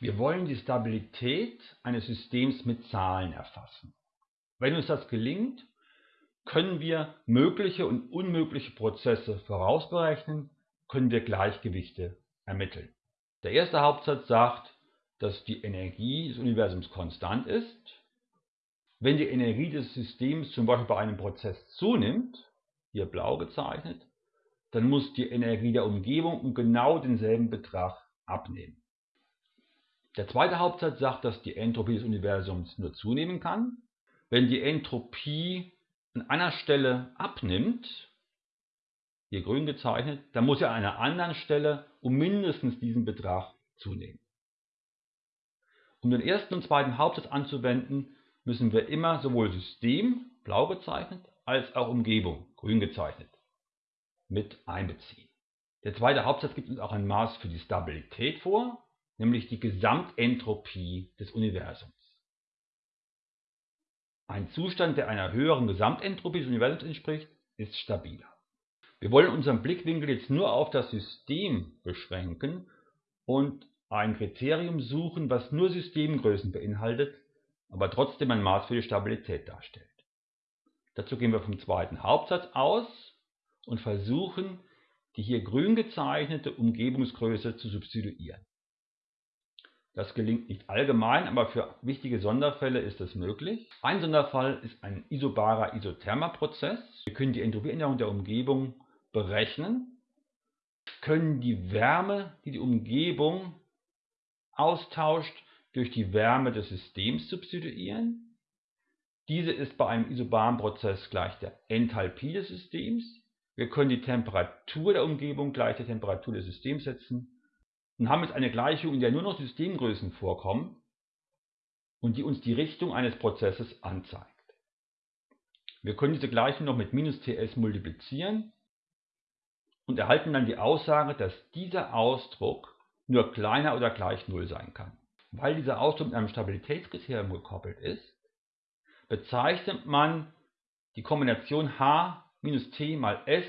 Wir wollen die Stabilität eines Systems mit Zahlen erfassen. Wenn uns das gelingt, können wir mögliche und unmögliche Prozesse vorausberechnen, können wir Gleichgewichte ermitteln. Der erste Hauptsatz sagt, dass die Energie des Universums konstant ist. Wenn die Energie des Systems zum Beispiel bei einem Prozess zunimmt, hier blau gezeichnet, dann muss die Energie der Umgebung um genau denselben Betrag abnehmen. Der zweite Hauptsatz sagt, dass die Entropie des Universums nur zunehmen kann. Wenn die Entropie an einer Stelle abnimmt, hier grün gezeichnet, dann muss sie an einer anderen Stelle um mindestens diesen Betrag zunehmen. Um den ersten und zweiten Hauptsatz anzuwenden, müssen wir immer sowohl System, blau gezeichnet, als auch Umgebung, grün gezeichnet, mit einbeziehen. Der zweite Hauptsatz gibt uns auch ein Maß für die Stabilität vor, nämlich die Gesamtentropie des Universums. Ein Zustand, der einer höheren Gesamtentropie des Universums entspricht, ist stabiler. Wir wollen unseren Blickwinkel jetzt nur auf das System beschränken und ein Kriterium suchen, was nur Systemgrößen beinhaltet, aber trotzdem ein Maß für die Stabilität darstellt. Dazu gehen wir vom zweiten Hauptsatz aus und versuchen, die hier grün gezeichnete Umgebungsgröße zu substituieren. Das gelingt nicht allgemein, aber für wichtige Sonderfälle ist es möglich. Ein Sonderfall ist ein isobarer isothermer Prozess. Wir können die Entropieänderung der Umgebung berechnen, können die Wärme, die die Umgebung austauscht, durch die Wärme des Systems substituieren. Diese ist bei einem isobaren Prozess gleich der Enthalpie des Systems. Wir können die Temperatur der Umgebung gleich der Temperatur des Systems setzen und haben jetzt eine Gleichung, in der nur noch Systemgrößen vorkommen und die uns die Richtung eines Prozesses anzeigt. Wir können diese Gleichung noch mit minus ts multiplizieren und erhalten dann die Aussage, dass dieser Ausdruck nur kleiner oder gleich 0 sein kann. Weil dieser Ausdruck mit einem Stabilitätskriterium gekoppelt ist, bezeichnet man die Kombination H minus T mal S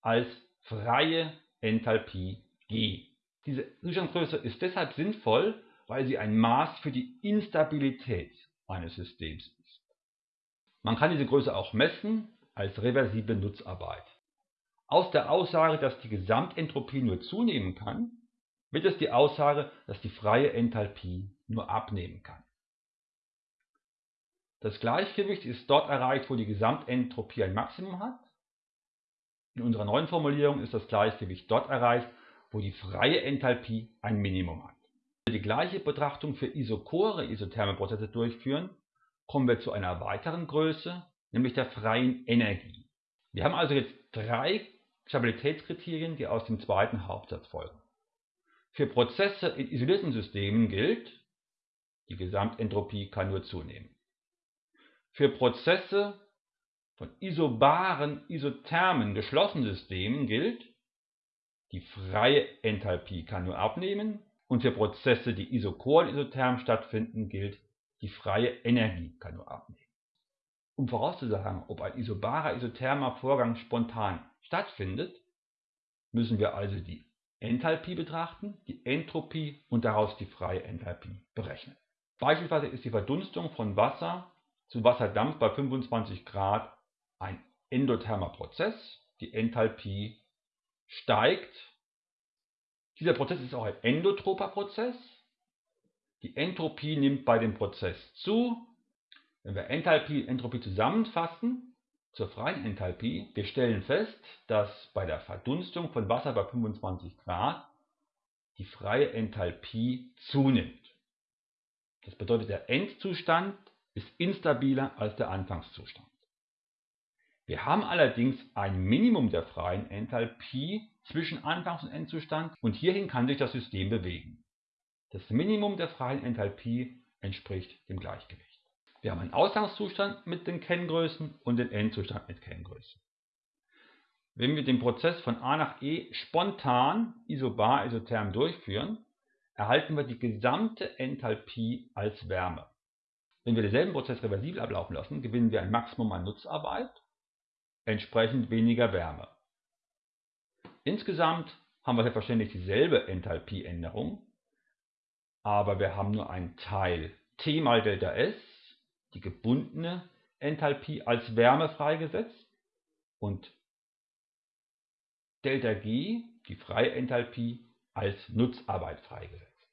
als freie Enthalpie G. Diese Zustandsgröße ist deshalb sinnvoll, weil sie ein Maß für die Instabilität eines Systems ist. Man kann diese Größe auch messen als reversible Nutzarbeit. Aus der Aussage, dass die Gesamtentropie nur zunehmen kann, wird es die Aussage, dass die freie Enthalpie nur abnehmen kann. Das Gleichgewicht ist dort erreicht, wo die Gesamtentropie ein Maximum hat. In unserer neuen Formulierung ist das Gleichgewicht dort erreicht, wo die freie Enthalpie ein Minimum hat. Wenn wir die gleiche Betrachtung für isochore isotherme Prozesse durchführen, kommen wir zu einer weiteren Größe, nämlich der freien Energie. Wir haben also jetzt drei Stabilitätskriterien, die aus dem zweiten Hauptsatz folgen. Für Prozesse in isolierten Systemen gilt, die Gesamtentropie kann nur zunehmen. Für Prozesse von isobaren, isothermen, geschlossenen Systemen gilt, die freie Enthalpie kann nur abnehmen und für Prozesse, die isochor isotherm stattfinden, gilt, die freie Energie kann nur abnehmen. Um vorauszusagen, ob ein isobarer isothermer Vorgang spontan stattfindet, müssen wir also die Enthalpie betrachten, die Entropie und daraus die freie Enthalpie berechnen. Beispielsweise ist die Verdunstung von Wasser zu Wasserdampf bei 25 Grad ein endothermer Prozess. Die Enthalpie steigt. Dieser Prozess ist auch ein endotroper Prozess. Die Entropie nimmt bei dem Prozess zu. Wenn wir Enthalpie und Entropie zusammenfassen zur freien Enthalpie, wir stellen fest, dass bei der Verdunstung von Wasser bei 25 Grad die freie Enthalpie zunimmt. Das bedeutet, der Endzustand ist instabiler als der Anfangszustand. Wir haben allerdings ein Minimum der freien Enthalpie zwischen Anfangs- und Endzustand und hierhin kann sich das System bewegen. Das Minimum der freien Enthalpie entspricht dem Gleichgewicht. Wir haben einen Ausgangszustand mit den Kenngrößen und den Endzustand mit Kenngrößen. Wenn wir den Prozess von A nach E spontan isobar isotherm durchführen, erhalten wir die gesamte Enthalpie als Wärme. Wenn wir denselben Prozess reversibel ablaufen lassen, gewinnen wir ein Maximum an Nutzarbeit entsprechend weniger Wärme. Insgesamt haben wir selbstverständlich dieselbe Enthalpieänderung, aber wir haben nur einen Teil T mal Delta S, die gebundene Enthalpie als Wärme freigesetzt und Delta G, die freie Enthalpie, als Nutzarbeit freigesetzt.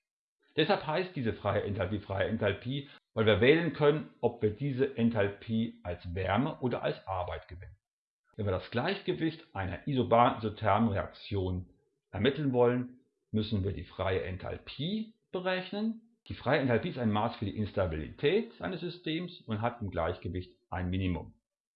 Deshalb heißt diese freie Enthalpie freie Enthalpie, weil wir wählen können, ob wir diese Enthalpie als Wärme oder als Arbeit gewinnen. Wenn wir das Gleichgewicht einer isobaren-isothermen Reaktion ermitteln wollen, müssen wir die freie Enthalpie berechnen. Die freie Enthalpie ist ein Maß für die Instabilität eines Systems und hat im Gleichgewicht ein Minimum.